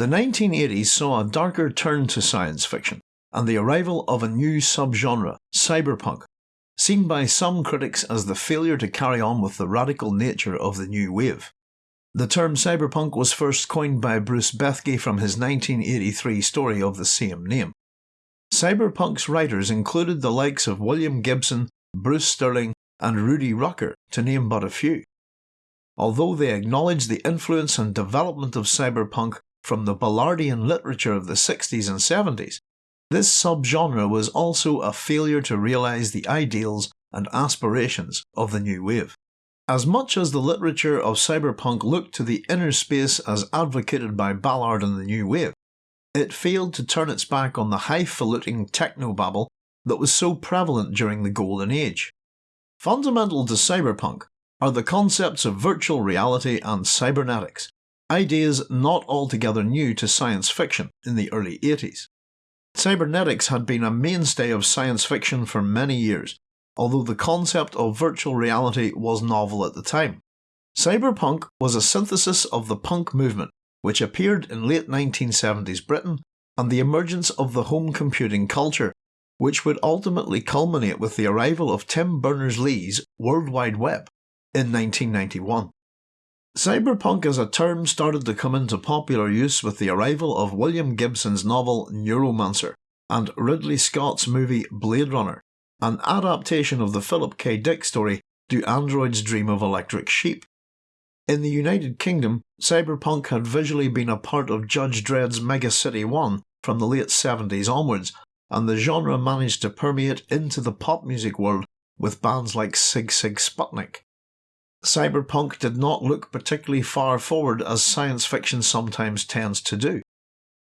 The 1980s saw a darker turn to science fiction and the arrival of a new subgenre, cyberpunk, seen by some critics as the failure to carry on with the radical nature of the new wave. The term cyberpunk was first coined by Bruce Bethke from his 1983 story of the same name. Cyberpunk's writers included the likes of William Gibson, Bruce Sterling, and Rudy Rucker, to name but a few. Although they acknowledge the influence and development of cyberpunk from the Ballardian literature of the 60s and 70s, this subgenre was also a failure to realise the ideals and aspirations of the new wave. As much as the literature of cyberpunk looked to the inner space as advocated by Ballard and the new wave, it failed to turn its back on the highfalutin technobabble that was so prevalent during the Golden Age. Fundamental to cyberpunk are the concepts of virtual reality and cybernetics, ideas not altogether new to science fiction in the early 80s. Cybernetics had been a mainstay of science fiction for many years, although the concept of virtual reality was novel at the time. Cyberpunk was a synthesis of the punk movement, which appeared in late 1970s Britain, and the emergence of the home computing culture, which would ultimately culminate with the arrival of Tim Berners-Lee's World Wide Web in 1991. Cyberpunk as a term started to come into popular use with the arrival of William Gibson's novel Neuromancer and Ridley Scott's movie Blade Runner, an adaptation of the Philip K. Dick story Do Androids Dream of Electric Sheep? In the United Kingdom, cyberpunk had visually been a part of Judge Dredd's Mega City 1 from the late 70s onwards, and the genre managed to permeate into the pop music world with bands like Sig Sigue Sputnik. Cyberpunk did not look particularly far forward as science fiction sometimes tends to do.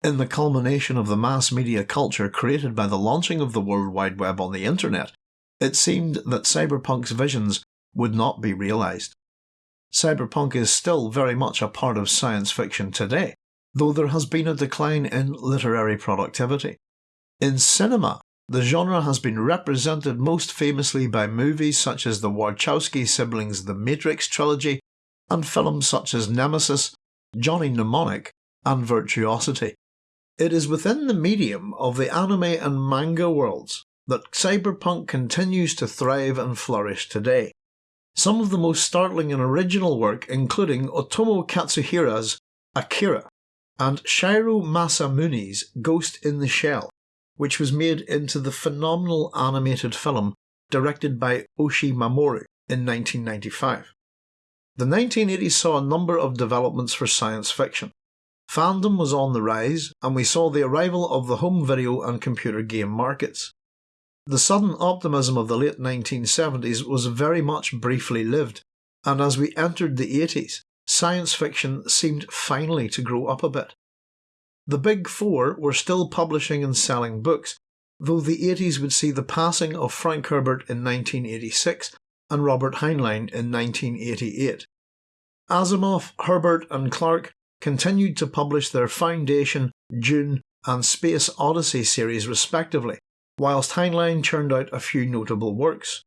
In the culmination of the mass media culture created by the launching of the World Wide Web on the internet, it seemed that cyberpunk's visions would not be realised. Cyberpunk is still very much a part of science fiction today, though there has been a decline in literary productivity. In cinema, the genre has been represented most famously by movies such as the Wachowski siblings' The Matrix trilogy and films such as Nemesis, Johnny Mnemonic, and Virtuosity. It is within the medium of the anime and manga worlds that cyberpunk continues to thrive and flourish today. Some of the most startling and original work including Otomo Katsuhiro's Akira and Shiro Masamune's Ghost in the Shell which was made into the phenomenal animated film directed by Oshii Mamoru in 1995. The 1980s saw a number of developments for science fiction. Fandom was on the rise, and we saw the arrival of the home video and computer game markets. The sudden optimism of the late 1970s was very much briefly lived, and as we entered the 80s, science fiction seemed finally to grow up a bit. The Big Four were still publishing and selling books, though the 80s would see the passing of Frank Herbert in 1986 and Robert Heinlein in 1988. Asimov, Herbert, and Clarke continued to publish their Foundation, Dune, and Space Odyssey series respectively, whilst Heinlein churned out a few notable works.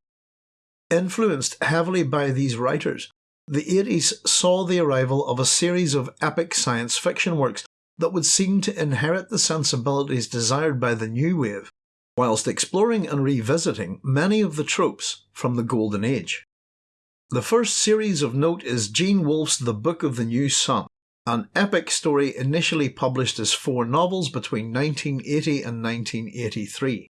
Influenced heavily by these writers, the 80s saw the arrival of a series of epic science fiction works that would seem to inherit the sensibilities desired by the new wave, whilst exploring and revisiting many of the tropes from the Golden Age. The first series of note is Gene Wolfe's The Book of the New Sun, an epic story initially published as four novels between 1980 and 1983.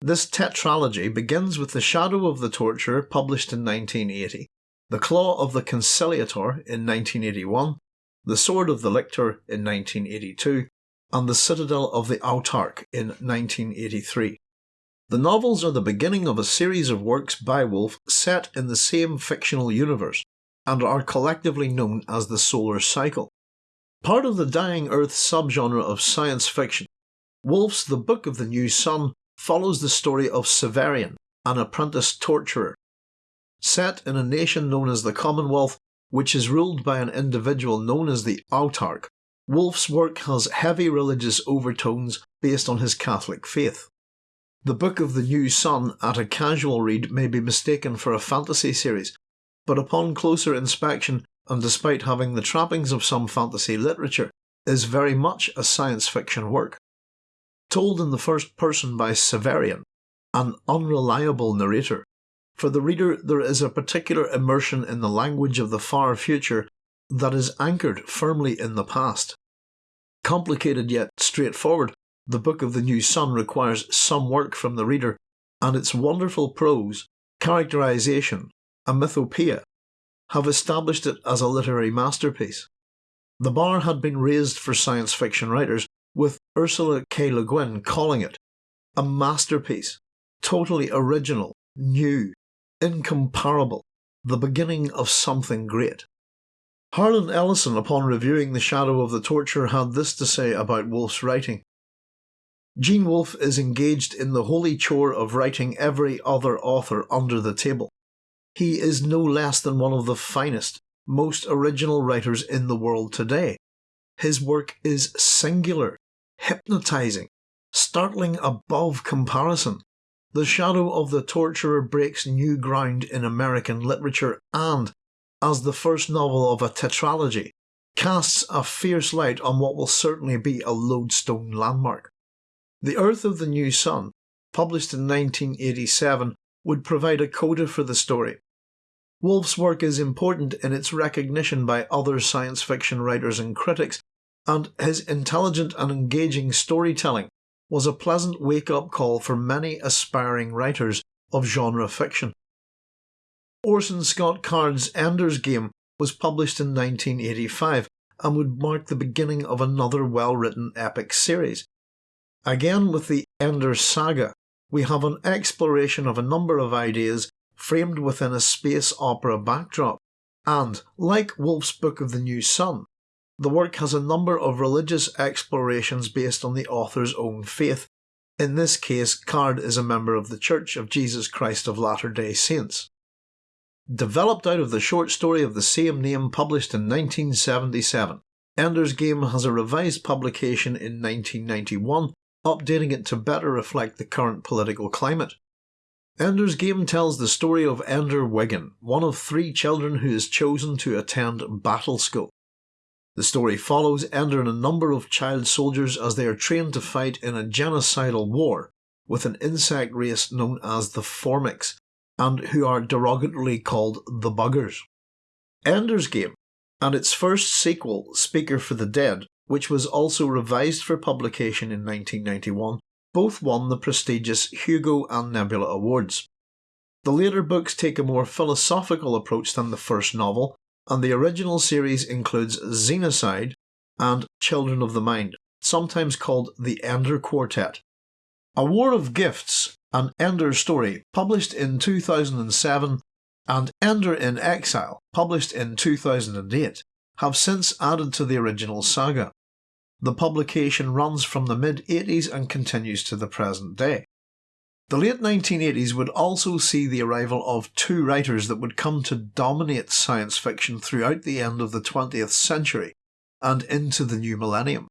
This tetralogy begins with The Shadow of the Torturer published in 1980, The Claw of the Conciliator in 1981, the Sword of the Lictor in 1982, and The Citadel of the Autarch in 1983. The novels are the beginning of a series of works by Wolfe set in the same fictional universe, and are collectively known as the Solar Cycle. Part of the Dying Earth subgenre of science fiction, Wolfe's The Book of the New Sun follows the story of Severian, an apprentice torturer. Set in a nation known as the Commonwealth, which is ruled by an individual known as the autarch, Wolfe's work has heavy religious overtones based on his Catholic faith. The Book of the New Sun at a casual read may be mistaken for a fantasy series, but upon closer inspection, and despite having the trappings of some fantasy literature, is very much a science fiction work. Told in the first person by Severian, an unreliable narrator, for the reader there is a particular immersion in the language of the far future that is anchored firmly in the past. Complicated yet straightforward, the Book of the New Sun requires some work from the reader, and its wonderful prose, characterization, and mythopoeia have established it as a literary masterpiece. The bar had been raised for science fiction writers, with Ursula K. Le Guin calling it a masterpiece, totally original, new, incomparable, the beginning of something great. Harlan Ellison, upon reviewing The Shadow of the Torture, had this to say about Wolfe's writing. Gene Wolfe is engaged in the holy chore of writing every other author under the table. He is no less than one of the finest, most original writers in the world today. His work is singular, hypnotizing, startling above comparison. The Shadow of the Torturer breaks new ground in American literature and, as the first novel of a tetralogy, casts a fierce light on what will certainly be a lodestone landmark. The Earth of the New Sun, published in 1987, would provide a coda for the story. Wolfe's work is important in its recognition by other science fiction writers and critics, and his intelligent and engaging storytelling was a pleasant wake up call for many aspiring writers of genre fiction. Orson Scott Card's Ender's Game was published in 1985 and would mark the beginning of another well written epic series. Again, with the Ender Saga, we have an exploration of a number of ideas framed within a space opera backdrop, and, like Wolfe's Book of the New Sun, the work has a number of religious explorations based on the author's own faith. In this case, Card is a member of the Church of Jesus Christ of Latter day Saints. Developed out of the short story of the same name published in 1977, Ender's Game has a revised publication in 1991 updating it to better reflect the current political climate. Ender's Game tells the story of Ender Wiggin, one of three children who is chosen to attend battle school. The story follows Ender and a number of child soldiers as they are trained to fight in a genocidal war with an insect race known as the Formics, and who are derogatorily called the Buggers. Ender's Game and its first sequel, Speaker for the Dead, which was also revised for publication in 1991, both won the prestigious Hugo and Nebula Awards. The later books take a more philosophical approach than the first novel, and the original series includes Xenocide and Children of the Mind, sometimes called the Ender Quartet. A War of Gifts, an Ender story, published in 2007, and Ender in Exile, published in 2008, have since added to the original saga. The publication runs from the mid 80s and continues to the present day. The late 1980s would also see the arrival of two writers that would come to dominate science fiction throughout the end of the 20th century and into the new millennium.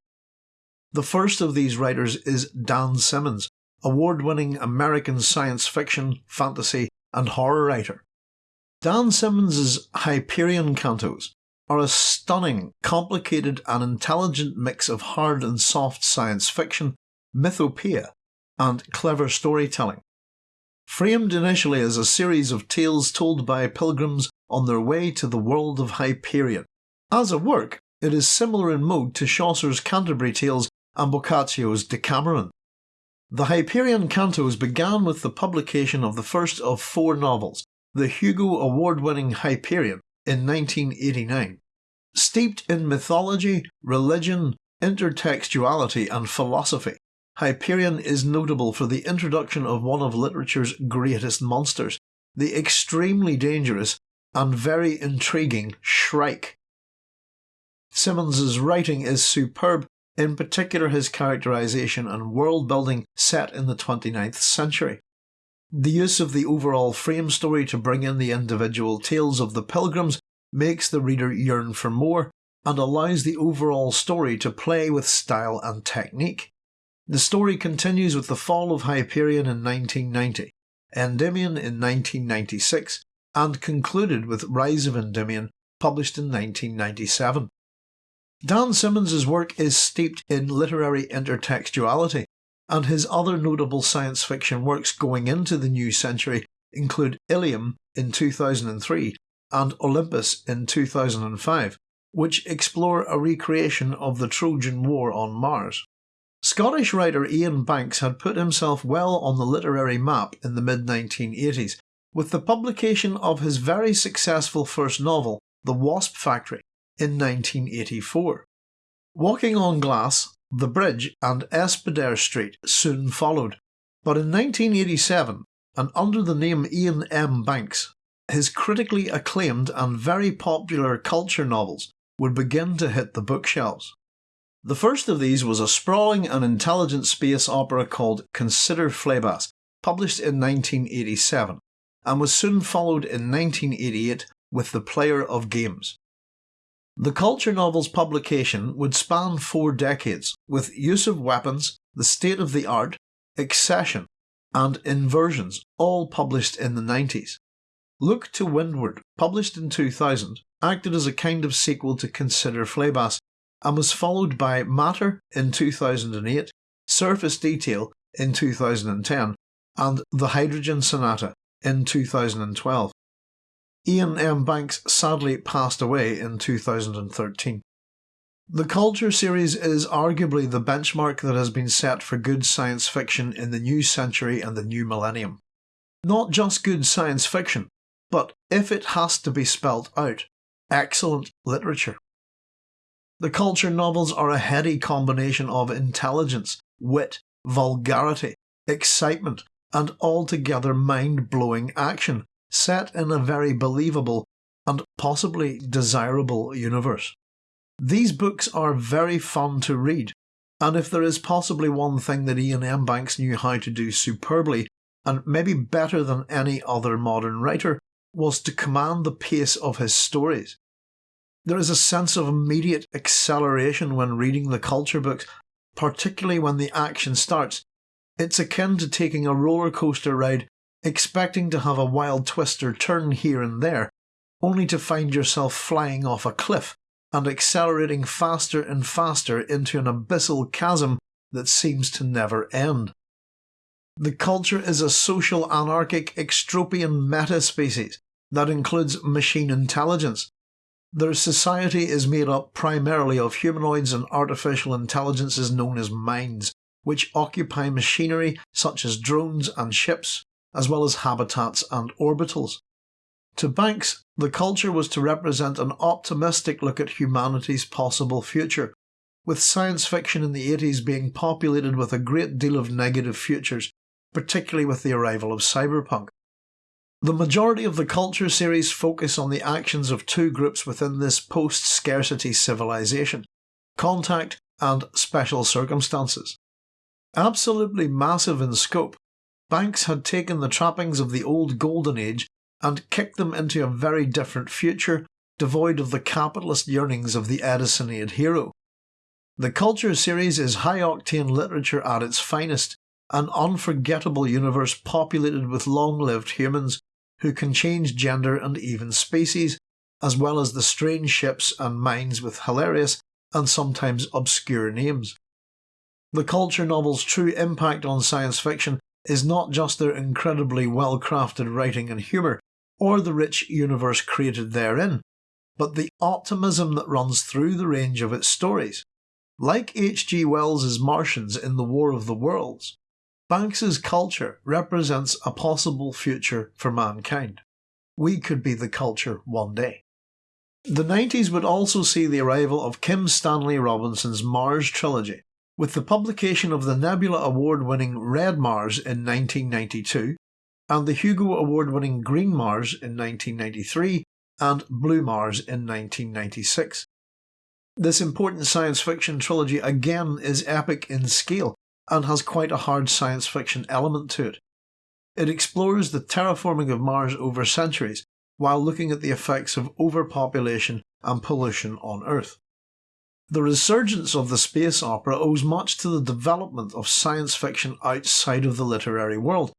The first of these writers is Dan Simmons, award winning American science fiction, fantasy, and horror writer. Dan Simmons's Hyperion Cantos are a stunning, complicated, and intelligent mix of hard and soft science fiction, mythopoeia, and clever storytelling. Framed initially as a series of tales told by pilgrims on their way to the world of Hyperion, as a work, it is similar in mode to Chaucer's Canterbury Tales and Boccaccio's Decameron. The Hyperion Cantos began with the publication of the first of four novels, the Hugo Award winning Hyperion, in 1989. Steeped in mythology, religion, intertextuality, and philosophy, Hyperion is notable for the introduction of one of literature's greatest monsters, the extremely dangerous and very intriguing Shrike. Simmons's writing is superb, in particular his characterization and world building set in the 29th century. The use of the overall frame story to bring in the individual tales of the pilgrims makes the reader yearn for more and allows the overall story to play with style and technique. The story continues with the fall of Hyperion in 1990, Endymion in 1996, and concluded with Rise of Endymion, published in 1997. Dan Simmons' work is steeped in literary intertextuality, and his other notable science fiction works going into the new century include Ilium in 2003 and Olympus in 2005, which explore a recreation of the Trojan War on Mars. Scottish writer Iain Banks had put himself well on the literary map in the mid 1980s with the publication of his very successful first novel, The Wasp Factory, in 1984. Walking on Glass, The Bridge, and Espedair Street soon followed, but in 1987, and under the name Iain M. Banks, his critically acclaimed and very popular culture novels would begin to hit the bookshelves. The first of these was a sprawling and intelligent space opera called Consider Phlebas, published in 1987, and was soon followed in 1988 with The Player of Games. The culture novel's publication would span four decades, with use of weapons, the state of the art, Excession, and inversions, all published in the 90s. Look to Windward, published in 2000, acted as a kind of sequel to Consider Phlebas and was followed by Matter in 2008, Surface Detail in 2010, and The Hydrogen Sonata in 2012. Iain M. Banks sadly passed away in 2013. The Culture series is arguably the benchmark that has been set for good science fiction in the new century and the new millennium. Not just good science fiction, but if it has to be spelt out, excellent literature. The culture novels are a heady combination of intelligence, wit, vulgarity, excitement, and altogether mind blowing action, set in a very believable and possibly desirable universe. These books are very fun to read, and if there is possibly one thing that Iain M. Banks knew how to do superbly, and maybe better than any other modern writer, was to command the pace of his stories. There is a sense of immediate acceleration when reading the culture books, particularly when the action starts. It's akin to taking a roller coaster ride, expecting to have a wild twist or turn here and there, only to find yourself flying off a cliff and accelerating faster and faster into an abyssal chasm that seems to never end. The culture is a social anarchic extropian meta-species that includes machine intelligence, their society is made up primarily of humanoids and artificial intelligences known as minds, which occupy machinery such as drones and ships, as well as habitats and orbitals. To Banks, the culture was to represent an optimistic look at humanity's possible future, with science fiction in the 80s being populated with a great deal of negative futures, particularly with the arrival of cyberpunk. The majority of the Culture series focus on the actions of two groups within this post scarcity civilization Contact and Special Circumstances. Absolutely massive in scope, Banks had taken the trappings of the old Golden Age and kicked them into a very different future, devoid of the capitalist yearnings of the Edisonian hero. The Culture series is high octane literature at its finest, an unforgettable universe populated with long lived humans who can change gender and even species, as well as the strange ships and minds with hilarious and sometimes obscure names. The culture novel's true impact on science fiction is not just their incredibly well crafted writing and humour, or the rich universe created therein, but the optimism that runs through the range of its stories. Like H.G. Wells's Martians in The War of the Worlds, Banks's culture represents a possible future for mankind. We could be the culture one day. The 90s would also see the arrival of Kim Stanley Robinson's Mars trilogy, with the publication of the Nebula Award winning Red Mars in 1992, and the Hugo Award winning Green Mars in 1993, and Blue Mars in 1996. This important science fiction trilogy again is epic in scale and has quite a hard science fiction element to it. It explores the terraforming of Mars over centuries while looking at the effects of overpopulation and pollution on Earth. The resurgence of the space opera owes much to the development of science fiction outside of the literary world,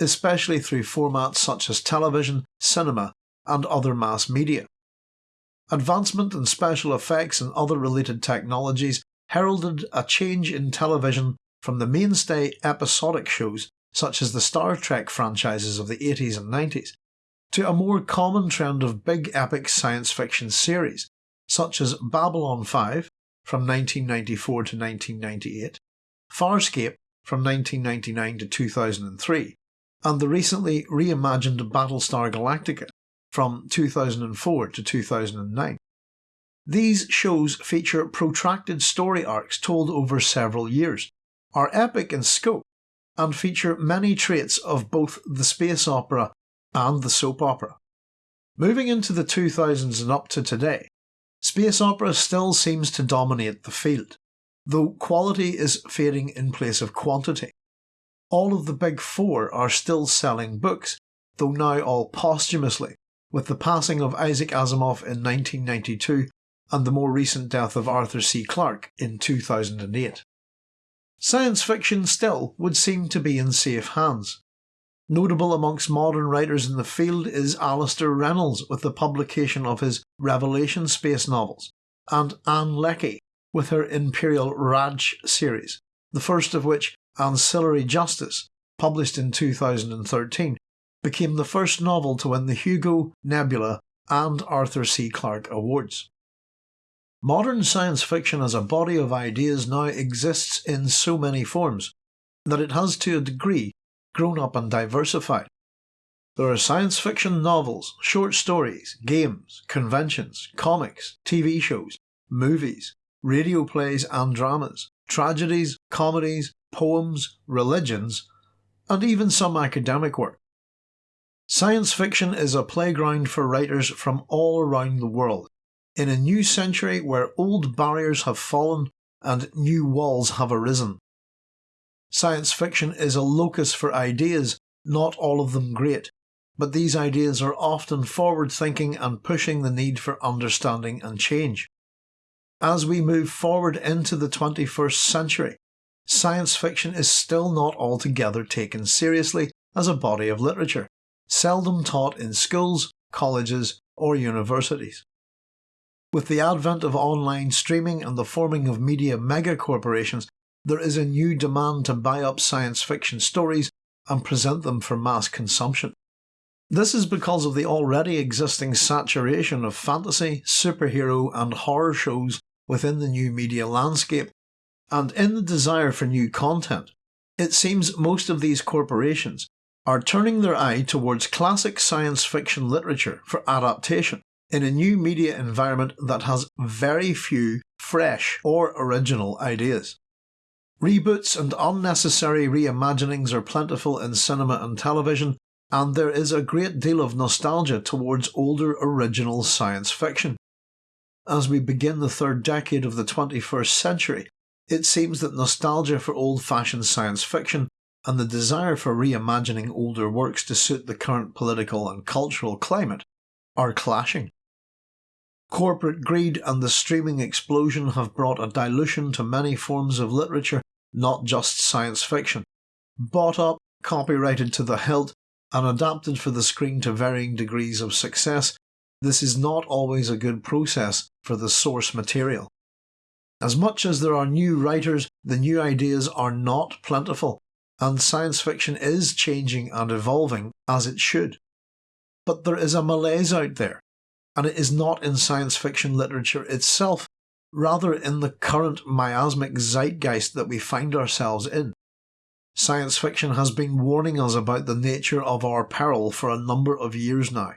especially through formats such as television, cinema, and other mass media. Advancement in special effects and other related technologies heralded a change in television from the mainstay episodic shows such as the Star Trek franchises of the 80s and 90s to a more common trend of big epic science fiction series such as Babylon 5 from 1994 to 1998, Farscape from 1999 to 2003, and the recently reimagined Battlestar Galactica from 2004 to 2009. These shows feature protracted story arcs told over several years, are epic in scope, and feature many traits of both the space opera and the soap opera. Moving into the 2000s and up to today, space opera still seems to dominate the field, though quality is fading in place of quantity. All of the big four are still selling books, though now all posthumously, with the passing of Isaac Asimov in 1992 and the more recent death of Arthur C. Clarke in 2008. Science fiction still would seem to be in safe hands. Notable amongst modern writers in the field is Alastair Reynolds with the publication of his Revelation space novels, and Ann Leckie with her Imperial Radch series, the first of which, Ancillary Justice, published in 2013, became the first novel to win the Hugo, Nebula, and Arthur C. Clarke Awards. Modern science fiction as a body of ideas now exists in so many forms that it has to a degree grown up and diversified. There are science fiction novels, short stories, games, conventions, comics, TV shows, movies, radio plays and dramas, tragedies, comedies, poems, religions, and even some academic work. Science fiction is a playground for writers from all around the world, in a new century where old barriers have fallen and new walls have arisen. Science fiction is a locus for ideas, not all of them great, but these ideas are often forward thinking and pushing the need for understanding and change. As we move forward into the 21st century, science fiction is still not altogether taken seriously as a body of literature, seldom taught in schools, colleges, or universities. With the advent of online streaming and the forming of media mega corporations, there is a new demand to buy up science fiction stories and present them for mass consumption. This is because of the already existing saturation of fantasy, superhero, and horror shows within the new media landscape, and in the desire for new content, it seems most of these corporations are turning their eye towards classic science fiction literature for adaptation in a new media environment that has very few fresh or original ideas. Reboots and unnecessary reimaginings are plentiful in cinema and television, and there is a great deal of nostalgia towards older original science fiction. As we begin the third decade of the 21st century, it seems that nostalgia for old fashioned science fiction and the desire for reimagining older works to suit the current political and cultural climate are clashing. Corporate greed and the streaming explosion have brought a dilution to many forms of literature, not just science fiction. Bought up, copyrighted to the hilt, and adapted for the screen to varying degrees of success, this is not always a good process for the source material. As much as there are new writers, the new ideas are not plentiful, and science fiction is changing and evolving as it should. But there is a malaise out there, and it is not in science fiction literature itself, rather in the current miasmic zeitgeist that we find ourselves in. Science fiction has been warning us about the nature of our peril for a number of years now.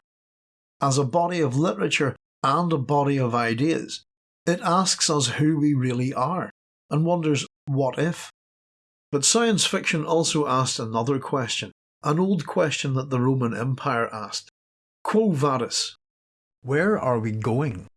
As a body of literature and a body of ideas, it asks us who we really are, and wonders what if. But science fiction also asked another question, an old question that the Roman Empire asked Quo vadis? Where are we going?